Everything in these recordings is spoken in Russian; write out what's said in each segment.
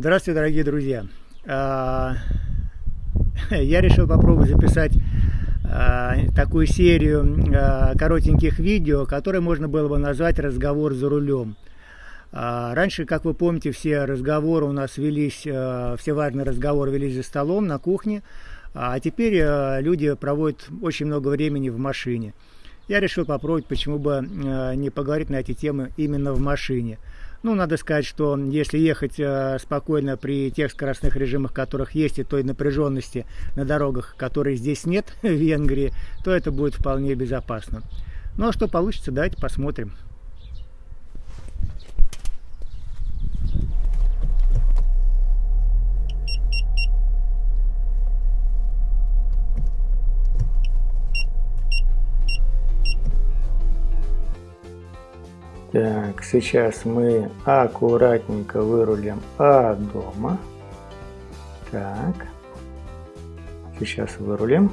Здравствуйте, дорогие друзья! А, я решил попробовать записать а, такую серию а, коротеньких видео, которые можно было бы назвать «Разговор за рулем». Раньше, как вы помните, все разговоры у нас велись, все важные разговоры велись за столом, на кухне, а теперь люди проводят очень много времени в машине. Я решил попробовать, почему бы не поговорить на эти темы именно в машине. Ну, надо сказать, что если ехать э, спокойно при тех скоростных режимах, которых есть, и той напряженности на дорогах, которой здесь нет в Венгрии, то это будет вполне безопасно. Ну, а что получится, давайте посмотрим. Так, сейчас мы аккуратненько вырулим от дома. Так, сейчас вырулим.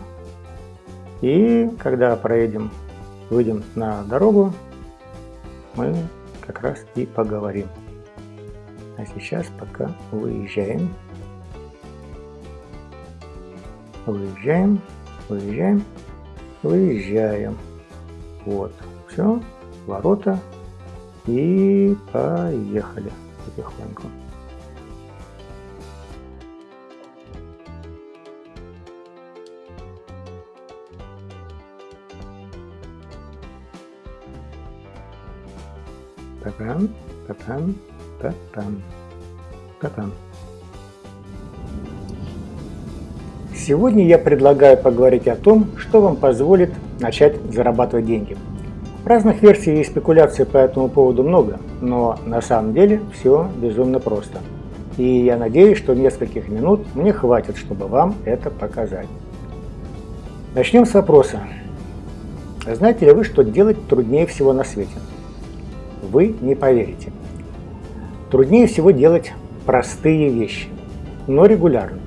И когда проедем, выйдем на дорогу, мы как раз и поговорим. А сейчас пока выезжаем. Выезжаем, выезжаем, выезжаем. Вот, все, ворота и поехали потихоньку. Папам, папам, папам, папам. Сегодня я предлагаю поговорить о том, что вам позволит начать зарабатывать деньги – Разных версий и спекуляций по этому поводу много, но на самом деле все безумно просто. И я надеюсь, что нескольких минут мне хватит, чтобы вам это показать. Начнем с вопроса. Знаете ли вы, что делать труднее всего на свете? Вы не поверите. Труднее всего делать простые вещи, но регулярно,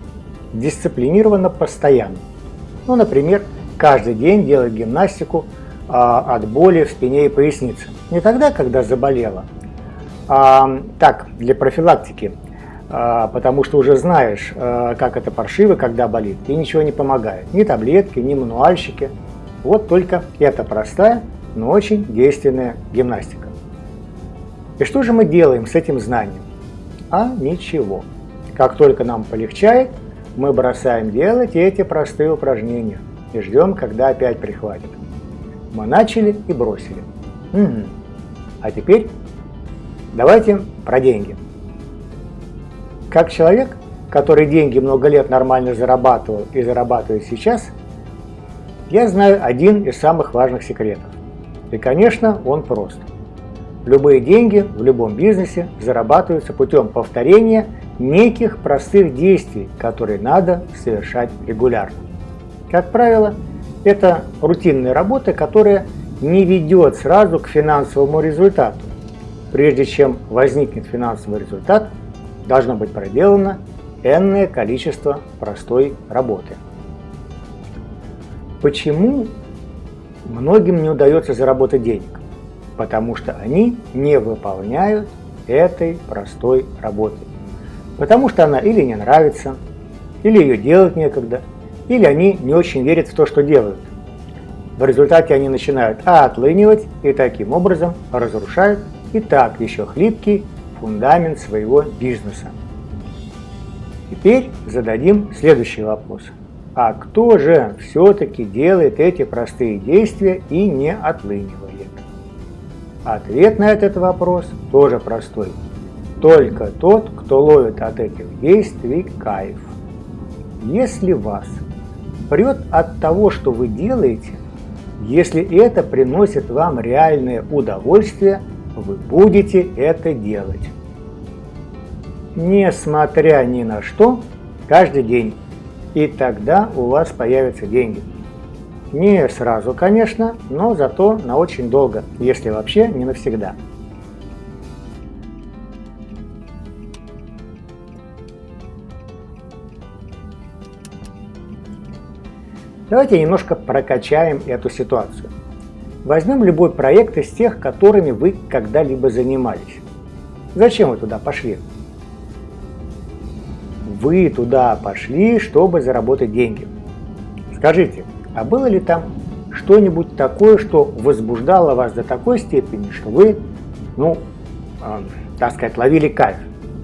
дисциплинированно, постоянно. Ну, например, каждый день делать гимнастику – а, от боли в спине и пояснице. Не тогда, когда заболела, а так, для профилактики, а, потому что уже знаешь, а, как это паршиво, когда болит, и ничего не помогает. Ни таблетки, ни мануальщики. Вот только эта простая, но очень действенная гимнастика. И что же мы делаем с этим знанием? А ничего. Как только нам полегчает, мы бросаем делать эти простые упражнения и ждем, когда опять прихватит. Мы начали и бросили. Угу. А теперь давайте про деньги. Как человек, который деньги много лет нормально зарабатывал и зарабатывает сейчас, я знаю один из самых важных секретов. И, конечно, он прост. Любые деньги в любом бизнесе зарабатываются путем повторения неких простых действий, которые надо совершать регулярно. Как правило, это рутинная работа, которая не ведет сразу к финансовому результату. Прежде чем возникнет финансовый результат, должно быть проделано энное количество простой работы. Почему многим не удается заработать денег? Потому что они не выполняют этой простой работы. Потому что она или не нравится, или ее делать некогда, или они не очень верят в то, что делают. В результате они начинают отлынивать и таким образом разрушают и так еще хлипкий фундамент своего бизнеса. Теперь зададим следующий вопрос. А кто же все-таки делает эти простые действия и не отлынивает? Ответ на этот вопрос тоже простой. Только тот, кто ловит от этих действий кайф. Если вас прет от того, что вы делаете, если это приносит вам реальное удовольствие, вы будете это делать. Несмотря ни на что, каждый день. И тогда у вас появятся деньги. Не сразу, конечно, но зато на очень долго, если вообще не навсегда. Давайте немножко прокачаем эту ситуацию. Возьмем любой проект из тех, которыми вы когда-либо занимались. Зачем вы туда пошли? вы туда пошли, чтобы заработать деньги. Скажите, а было ли там что-нибудь такое, что возбуждало вас до такой степени, что вы, ну, э, так сказать, ловили кайф?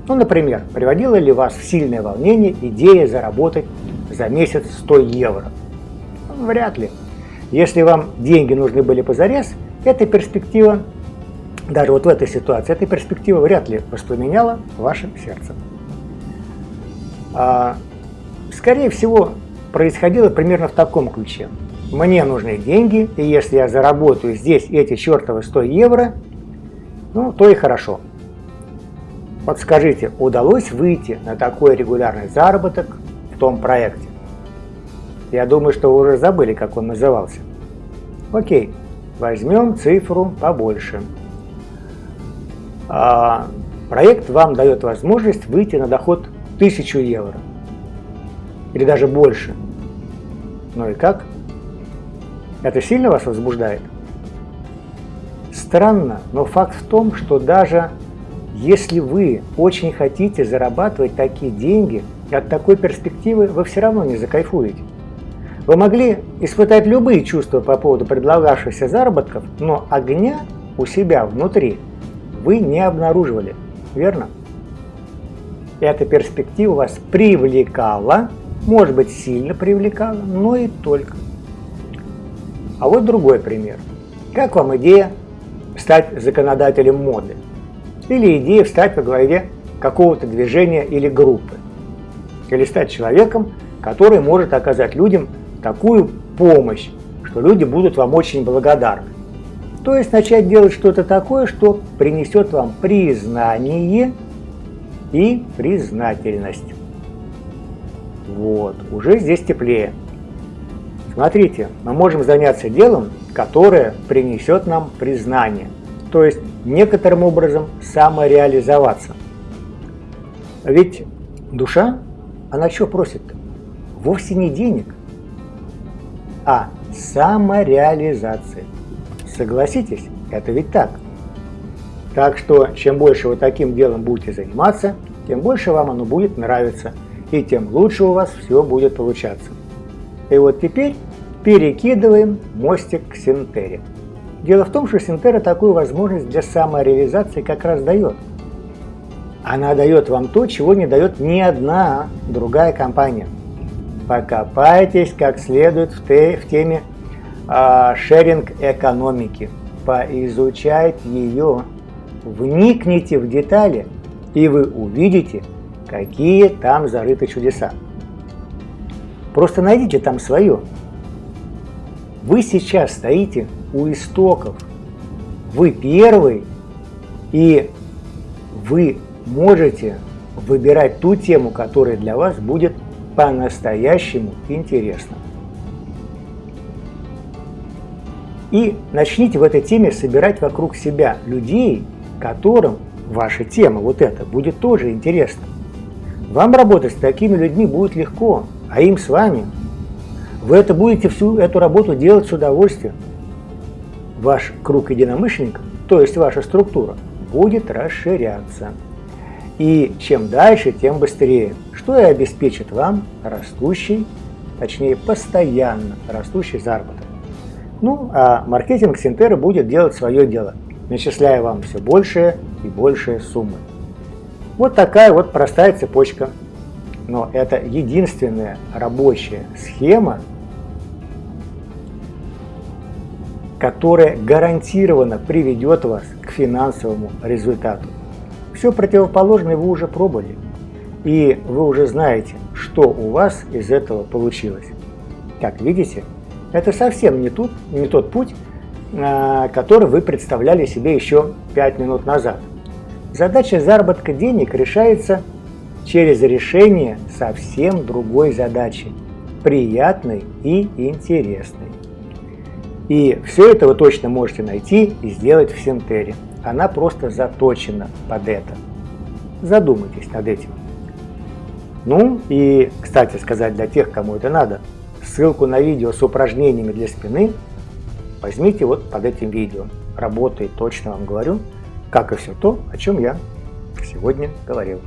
Ну, например, приводила ли вас в сильное волнение идея заработать за месяц 100 евро? Вряд ли. Если вам деньги нужны были позарез, эта перспектива, даже вот в этой ситуации, эта перспектива вряд ли воспламеняла ваше сердце. А, скорее всего, происходило примерно в таком ключе. Мне нужны деньги, и если я заработаю здесь эти чертовы 100 евро, ну, то и хорошо. Вот скажите, удалось выйти на такой регулярный заработок в том проекте? Я думаю, что вы уже забыли, как он назывался. Окей, возьмем цифру побольше. А, проект вам дает возможность выйти на доход 1000 евро. Или даже больше. Ну и как? Это сильно вас возбуждает? Странно, но факт в том, что даже если вы очень хотите зарабатывать такие деньги, от такой перспективы вы все равно не закайфуете. Вы могли испытать любые чувства по поводу предлагавшихся заработков, но огня у себя внутри вы не обнаруживали, верно? Эта перспектива вас привлекала, может быть сильно привлекала, но и только. А вот другой пример. Как вам идея стать законодателем моды? Или идея встать во главе какого-то движения или группы? Или стать человеком, который может оказать людям такую помощь, что люди будут вам очень благодарны. То есть начать делать что-то такое, что принесет вам признание и признательность. Вот, уже здесь теплее. Смотрите, мы можем заняться делом, которое принесет нам признание, то есть некоторым образом самореализоваться. Ведь душа, она что просит? Вовсе не денег, а самореализации. Согласитесь, это ведь так. Так что, чем больше вы таким делом будете заниматься, тем больше вам оно будет нравиться, и тем лучше у вас все будет получаться. И вот теперь перекидываем мостик к Синтере. Дело в том, что Синтера такую возможность для самореализации как раз дает. Она дает вам то, чего не дает ни одна другая компания – покопайтесь как следует в, те, в теме а, шеринг экономики, поизучайте ее, вникните в детали, и вы увидите, какие там зарыты чудеса. Просто найдите там свое. Вы сейчас стоите у истоков. Вы первый, и вы можете выбирать ту тему, которая для вас будет по-настоящему интересно. И начните в этой теме собирать вокруг себя людей, которым ваша тема, вот эта, будет тоже интересна. Вам работать с такими людьми будет легко, а им с вами. Вы это будете всю эту работу делать с удовольствием. Ваш круг единомышленников, то есть ваша структура, будет расширяться. И чем дальше, тем быстрее, что и обеспечит вам растущий, точнее постоянно растущий заработок. Ну, а маркетинг Синтера будет делать свое дело, начисляя вам все большие и большие суммы. Вот такая вот простая цепочка. Но это единственная рабочая схема, которая гарантированно приведет вас к финансовому результату. Все противоположное вы уже пробовали, и вы уже знаете, что у вас из этого получилось. Как видите, это совсем не, тут, не тот путь, а, который вы представляли себе еще 5 минут назад. Задача заработка денег решается через решение совсем другой задачи, приятной и интересной. И все это вы точно можете найти и сделать в Синтере она просто заточена под это. Задумайтесь над этим. Ну и, кстати сказать, для тех, кому это надо, ссылку на видео с упражнениями для спины возьмите вот под этим видео. Работает, точно вам говорю, как и все то, о чем я сегодня говорил.